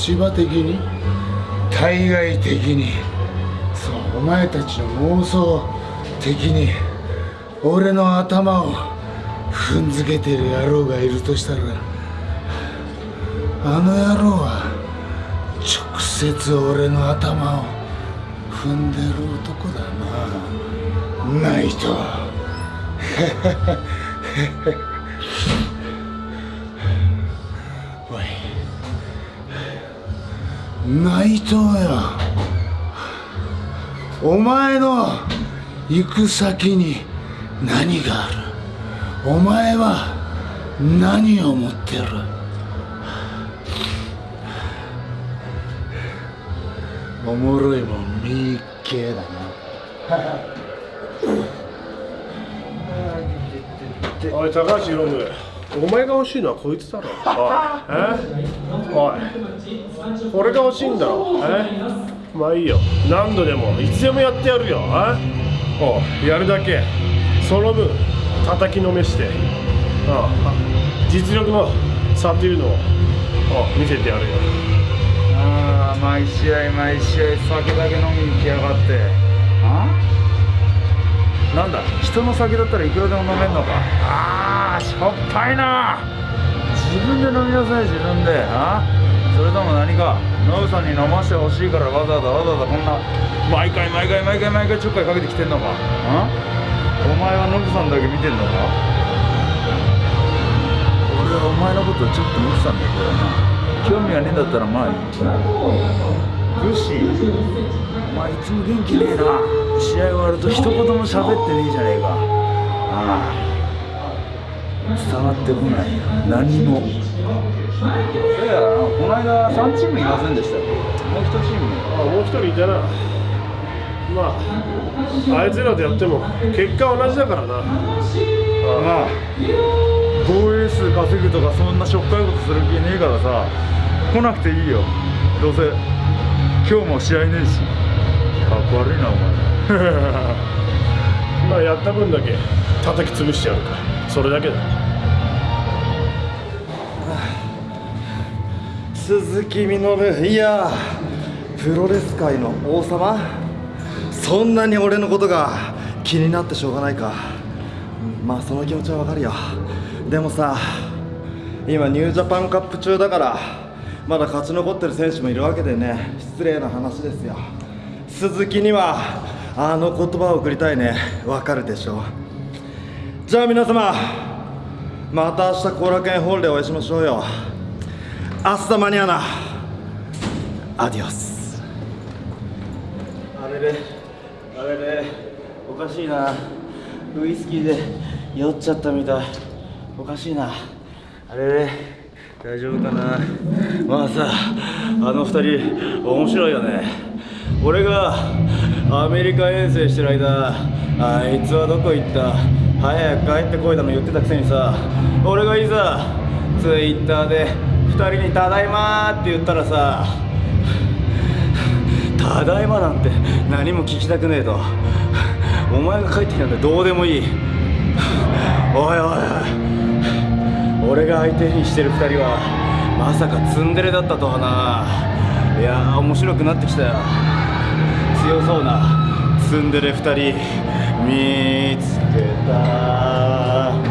立場的に？対外的に。そうお前たちの妄想的に俺の頭を踏んづけてる野郎がいるとしたらあの野郎は直接俺の頭を踏んでる男だな。ナイト内藤よお前の行く先に何がある？お前は何を持ってる？おもろいもん見っけだな。おい高橋宏夢お前が欲しいのはこいつだろおいえ？おい。これが欲しいんだろえ？まあいいよ。何度でもいつでもやってやるよ。え？おうやるだけ。その分叩きのめして。ああ実力の差っていうのをお見せてやるよ。ああ毎試合毎試合酒だけ飲みに来やがって。あ？なんだ？人の酒だったらいくらでも飲めんのか。ああしょっぱいな。自分で飲みなさい自分で。あ？それとも何かノブさんに飲ませてほしいからわざわざわざわざこんな毎回毎回毎回毎回ちょっかいかけてきてんのか。あ？お前はノブさんだけ見てんのか。俺はお前のことちょっと見てたんだけどな。興味がねえんだったらまあいい。グッシーお前いつも元気ねえな。試合終わると一言も喋ってねえじゃねえか。ああ。伝わってこない。よ何も。いやこの間3チームいませんでしたよ。もう1チーム。あもう一人いたな。まああいつらとやっても結果同じだからな。まあ防衛数稼ぐとかそんなしょっかいことする気ねえからさ来なくていいよ。どうせ今日も試合ねえし。かっこ悪いなお前 まあやった分だけ叩き潰してやるかそれだけだ。鈴木みのる。いやプロレス界の王様。そんなに俺のことが気になってしょうがないか。まあその気持ちはわかるよ。でもさ今ニュージャパンカップ中だからまだ勝ち残ってる選手もいるわけでね。失礼な話ですよ。鈴木にはあの言葉を送りたいね。わかるでしょ。じゃあ皆様また明日後楽園ホールでお会いしましょうよ。アスタマニアナアディオス。あれれ。あれれ。おかしいな。ウイスキーで酔っちゃったみたい。おかしいな。あれれ。大丈夫かな。まあさあの二人面白いよね。俺がアメリカ遠征してる間あいつはどこ行った？早く帰ってこいだの言ってたくせにさ俺がいざツイッターで2人に「ただいま」って言ったらさ「ただいま」なんて何も聞きたくねえと。お前が帰ってきたんでどうでもいい。おいおいおい。俺が相手にしてる2人はまさかツンデレだったとはな。いやー面白くなってきたよ。強そうな。ツンデレ2人見つけた。